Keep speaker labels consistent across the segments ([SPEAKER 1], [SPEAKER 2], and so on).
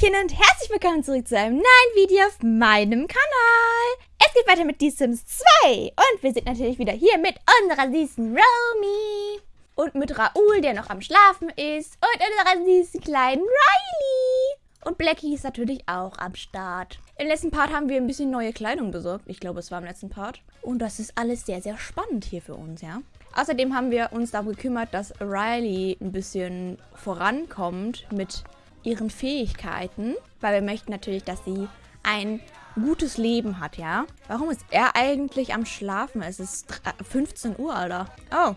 [SPEAKER 1] Hallöchen und herzlich willkommen zurück zu einem neuen Video auf meinem Kanal. Es geht weiter mit The Sims 2 und wir sind natürlich wieder hier mit unserer süßen Romy und mit Raoul, der noch am Schlafen ist und unserer süßen kleinen Riley. Und Blackie ist natürlich auch am Start. Im letzten Part haben wir ein bisschen neue Kleidung besorgt. Ich glaube, es war im letzten Part. Und das ist alles sehr, sehr spannend hier für uns, ja. Außerdem haben wir uns darum gekümmert, dass Riley ein bisschen vorankommt mit ihren Fähigkeiten, weil wir möchten natürlich, dass sie ein gutes Leben hat, ja? Warum ist er eigentlich am Schlafen? Es ist 15 Uhr, Alter. Oh,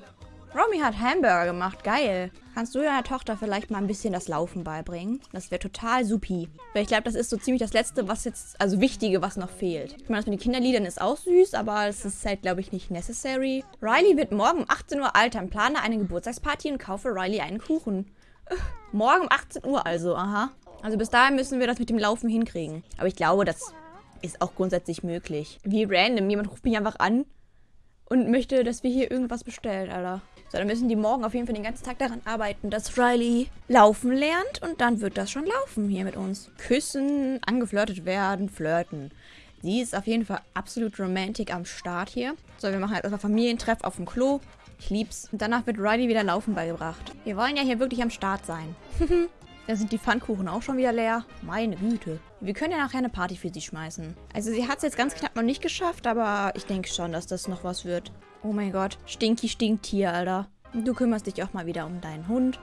[SPEAKER 1] Romy hat Hamburger gemacht. Geil. Kannst du deiner Tochter vielleicht mal ein bisschen das Laufen beibringen? Das wäre total supi. Weil ich glaube, das ist so ziemlich das Letzte, was jetzt, also Wichtige, was noch fehlt. Ich meine, das mit den Kinderliedern ist auch süß, aber es ist halt, glaube ich, nicht necessary. Riley wird morgen um 18 Uhr alt. Dann plane eine Geburtstagsparty und kaufe Riley einen Kuchen. Morgen um 18 Uhr also, aha. Also bis dahin müssen wir das mit dem Laufen hinkriegen. Aber ich glaube, das ist auch grundsätzlich möglich. Wie random. Jemand ruft mich einfach an und möchte, dass wir hier irgendwas bestellen, Alter. So, dann müssen die morgen auf jeden Fall den ganzen Tag daran arbeiten, dass Riley laufen lernt und dann wird das schon laufen hier mit uns. Küssen, angeflirtet werden, flirten. Sie ist auf jeden Fall absolut romantic am Start hier. So, wir machen halt erstmal Familientreff auf dem Klo. Ich lieb's. Und danach wird Riley wieder Laufen beigebracht. Wir wollen ja hier wirklich am Start sein. da sind die Pfannkuchen auch schon wieder leer. Meine Güte. Wir können ja nachher eine Party für sie schmeißen. Also sie hat es jetzt ganz knapp noch nicht geschafft, aber ich denke schon, dass das noch was wird. Oh mein Gott. Stinky Stinktier, Alter. Du kümmerst dich auch mal wieder um deinen Hund.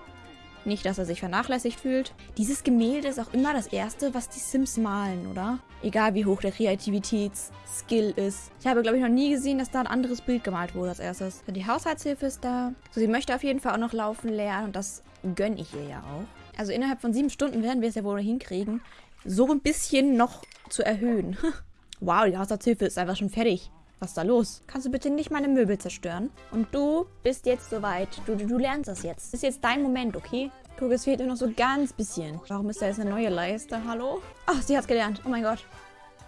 [SPEAKER 1] Nicht, dass er sich vernachlässigt fühlt. Dieses Gemälde ist auch immer das erste, was die Sims malen, oder? Egal wie hoch der Kreativitätsskill ist. Ich habe, glaube ich, noch nie gesehen, dass da ein anderes Bild gemalt wurde als erstes. Die Haushaltshilfe ist da. So, sie möchte auf jeden Fall auch noch laufen lernen und das gönne ich ihr ja auch. Also innerhalb von sieben Stunden werden wir es ja wohl hinkriegen, so ein bisschen noch zu erhöhen. wow, die Haushaltshilfe ist einfach schon fertig. Was ist da los? Kannst du bitte nicht meine Möbel zerstören? Und du bist jetzt soweit. Du, du, du lernst das jetzt. Das ist jetzt dein Moment, okay? Guck, es fehlt nur noch so ganz bisschen. Warum ist da jetzt eine neue Leiste? Hallo? Ach, sie hat's gelernt. Oh mein Gott.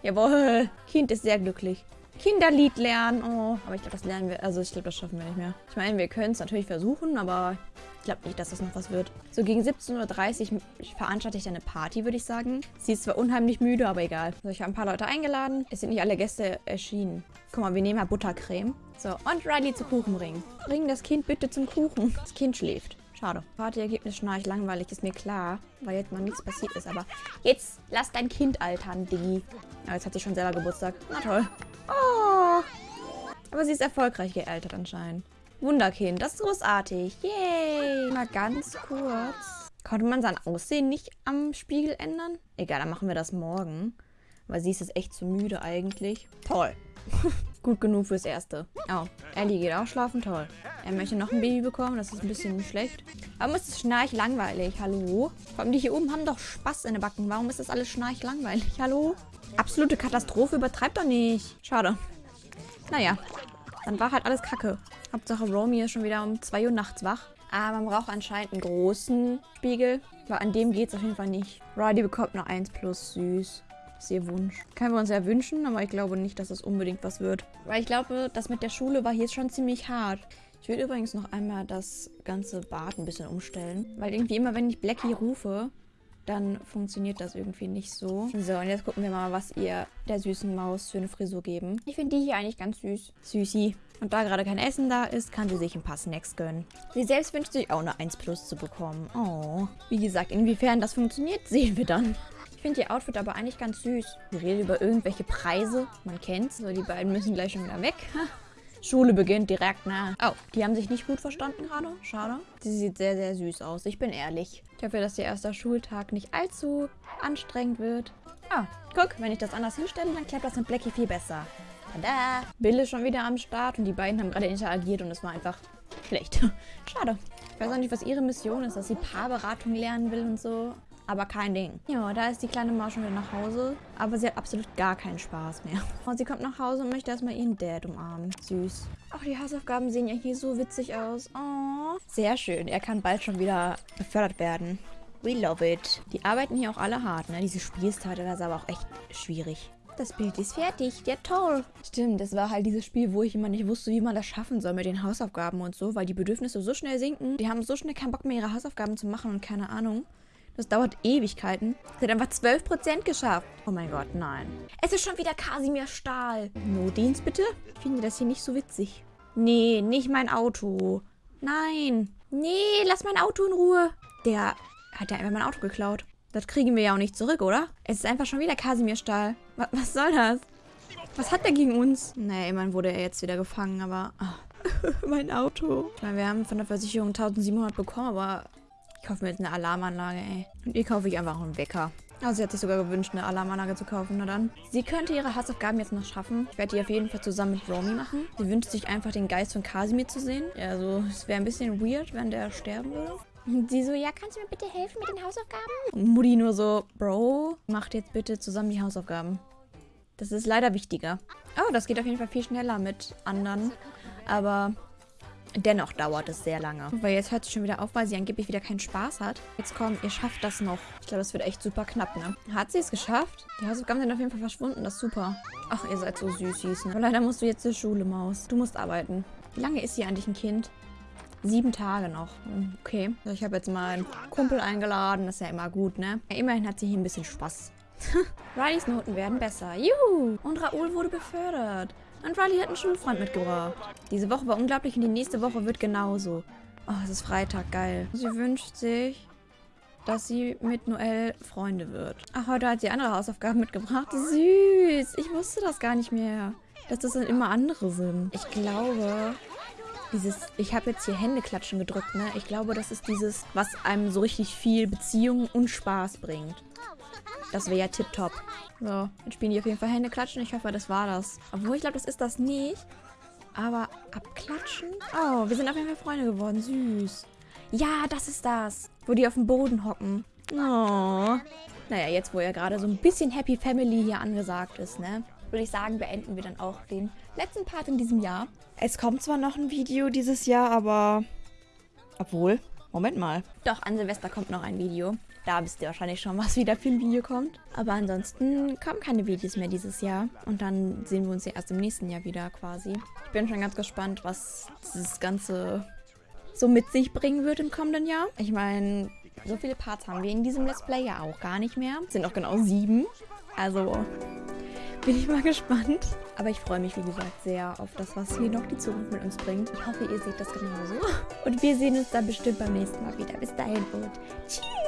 [SPEAKER 1] Jawohl. Kind ist sehr glücklich. Kinderlied lernen. Oh, aber ich glaube, das lernen wir. Also, ich glaube, das schaffen wir nicht mehr. Ich meine, wir können es natürlich versuchen, aber ich glaube nicht, dass das noch was wird. So gegen 17.30 Uhr veranstalte ich eine Party, würde ich sagen. Sie ist zwar unheimlich müde, aber egal. Also, ich habe ein paar Leute eingeladen. Es sind nicht alle Gäste erschienen. Guck mal, wir nehmen mal Buttercreme. So, und Riley zu Kuchen bringen. Bring das Kind bitte zum Kuchen. Das Kind schläft. Schade. Partyergebnis schnarch langweilig, ist mir klar, weil jetzt noch nichts passiert ist. Aber jetzt lass dein Kind altern, Diggi. Aber jetzt hat sie schon selber Geburtstag. Na toll. Aber sie ist erfolgreich gealtert anscheinend. Wunderkind, das ist großartig. Yay. Mal ganz kurz. Konnte man sein Aussehen nicht am Spiegel ändern? Egal, dann machen wir das morgen. Weil sie ist jetzt echt zu müde eigentlich. Toll. Gut genug fürs Erste. Oh, Ellie geht auch schlafen. Toll. Er möchte noch ein Baby bekommen. Das ist ein bisschen schlecht. Warum ist es schnarch langweilig? Hallo? Vor allem die hier oben haben doch Spaß in den Backen. Warum ist das alles schnarch langweilig? Hallo? Absolute Katastrophe. Übertreibt doch nicht. Schade. Naja. Dann war halt alles kacke. Hauptsache Romy ist schon wieder um 2 Uhr nachts wach. Aber man braucht anscheinend einen großen Spiegel. Weil an dem geht es auf jeden Fall nicht. Riley bekommt nur 1 plus. Süß. Das ist ihr Wunsch. Können wir uns ja wünschen, aber ich glaube nicht, dass es unbedingt was wird. Weil ich glaube, das mit der Schule war hier schon ziemlich hart. Ich würde übrigens noch einmal das ganze Bad ein bisschen umstellen. Weil irgendwie immer, wenn ich Blackie rufe, dann funktioniert das irgendwie nicht so. So, und jetzt gucken wir mal, was ihr der süßen Maus für eine Frisur geben. Ich finde die hier eigentlich ganz süß. Süßi. Und da gerade kein Essen da ist, kann sie sich ein paar Snacks gönnen. Sie selbst wünscht sich auch eine 1 Plus zu bekommen. Oh. Wie gesagt, inwiefern das funktioniert, sehen wir dann. Ich finde ihr Outfit aber eigentlich ganz süß. Sie redet über irgendwelche Preise. Man kennt's. So, die beiden müssen gleich schon wieder weg. Schule beginnt direkt, ne? Oh, die haben sich nicht gut verstanden gerade. Schade. Sie sieht sehr, sehr süß aus. Ich bin ehrlich. Ich hoffe, dass ihr erster Schultag nicht allzu anstrengend wird. Ah, guck, wenn ich das anders hinstelle, dann klappt das mit Blackie viel besser. Tada! Bill ist schon wieder am Start und die beiden haben gerade interagiert und es war einfach schlecht. Schade. Ich weiß auch nicht, was ihre Mission ist, dass sie Paarberatung lernen will und so aber kein Ding. Ja, da ist die kleine Maus schon wieder nach Hause, aber sie hat absolut gar keinen Spaß mehr. Und sie kommt nach Hause und möchte erstmal ihren Dad umarmen. Süß. Ach, die Hausaufgaben sehen ja hier so witzig aus. Oh. Sehr schön. Er kann bald schon wieder befördert werden. We love it. Die arbeiten hier auch alle hart, ne? Diese Spielstarte, das ist aber auch echt schwierig. Das Bild ist fertig. Ja, toll. Stimmt, das war halt dieses Spiel, wo ich immer nicht wusste, wie man das schaffen soll mit den Hausaufgaben und so, weil die Bedürfnisse so schnell sinken. Die haben so schnell keinen Bock mehr, ihre Hausaufgaben zu machen und keine Ahnung. Das dauert Ewigkeiten. Sie hat einfach 12% geschafft. Oh mein Gott, nein. Es ist schon wieder Kasimir Stahl. No-Dienst bitte? Ich finde das hier nicht so witzig. Nee, nicht mein Auto. Nein. Nee, lass mein Auto in Ruhe. Der hat ja einfach mein Auto geklaut. Das kriegen wir ja auch nicht zurück, oder? Es ist einfach schon wieder Kasimir Stahl. Was, was soll das? Was hat der gegen uns? Nee, immerhin wurde er jetzt wieder gefangen, aber... Oh. mein Auto. Ich meine, wir haben von der Versicherung 1700 bekommen, aber ich kaufe mir jetzt eine Alarmanlage, ey. Und ihr kaufe ich einfach einen Wecker. Also sie hat sich sogar gewünscht, eine Alarmanlage zu kaufen. Na dann. Sie könnte ihre Hausaufgaben jetzt noch schaffen. Ich werde die auf jeden Fall zusammen mit Romy machen. Sie wünscht sich einfach, den Geist von Kasimir zu sehen. Ja, also es wäre ein bisschen weird, wenn der sterben würde. Und sie so, ja, kannst du mir bitte helfen mit den Hausaufgaben? Und Mutti nur so, Bro, macht jetzt bitte zusammen die Hausaufgaben. Das ist leider wichtiger. Oh, das geht auf jeden Fall viel schneller mit anderen. Aber Dennoch dauert es sehr lange. Weil jetzt hört sie schon wieder auf, weil sie angeblich wieder keinen Spaß hat. Jetzt komm, ihr schafft das noch. Ich glaube, das wird echt super knapp, ne? Hat sie es geschafft? Die Hausaufgaben sind auf jeden Fall verschwunden. Das ist super. Ach, ihr seid so süßis, ne? Aber leider musst du jetzt zur Schule, Maus. Du musst arbeiten. Wie lange ist sie eigentlich ein Kind? Sieben Tage noch. Okay. Ich habe jetzt mal einen Kumpel eingeladen. Das ist ja immer gut, ne? Ja, immerhin hat sie hier ein bisschen Spaß. Rileys Noten werden besser. Juhu! Und Raoul wurde befördert. Und Riley hat einen Schulfreund mitgebracht. Diese Woche war unglaublich und die nächste Woche wird genauso. Oh, es ist Freitag, geil. Sie wünscht sich, dass sie mit Noel Freunde wird. Ach, heute hat sie andere Hausaufgaben mitgebracht. Süß. Ich wusste das gar nicht mehr. Dass das dann immer andere sind. Ich glaube, dieses, ich habe jetzt hier Händeklatschen gedrückt, ne? Ich glaube, das ist dieses, was einem so richtig viel Beziehung und Spaß bringt. Das wäre ja tipptopp. So, jetzt spielen die auf jeden Fall Hände klatschen. Ich hoffe, das war das. Obwohl, ich glaube, das ist das nicht. Aber abklatschen? Oh, wir sind auf jeden Fall Freunde geworden. Süß. Ja, das ist das. Wo die auf dem Boden hocken. Oh. Naja, jetzt, wo ja gerade so ein bisschen Happy Family hier angesagt ist, ne? Würde ich sagen, beenden wir dann auch den letzten Part in diesem Jahr. Es kommt zwar noch ein Video dieses Jahr, aber... Obwohl, Moment mal. Doch, an Silvester kommt noch ein Video. Da wisst ihr wahrscheinlich schon, was wieder für ein Video kommt. Aber ansonsten kommen keine Videos mehr dieses Jahr. Und dann sehen wir uns ja erst im nächsten Jahr wieder quasi. Ich bin schon ganz gespannt, was dieses Ganze so mit sich bringen wird im kommenden Jahr. Ich meine, so viele Parts haben wir in diesem Let's Play ja auch gar nicht mehr. Es sind auch genau sieben. Also bin ich mal gespannt. Aber ich freue mich, wie gesagt, sehr auf das, was hier noch die Zukunft mit uns bringt. Ich hoffe, ihr seht das genauso. Und wir sehen uns dann bestimmt beim nächsten Mal wieder. Bis dahin und tschüss.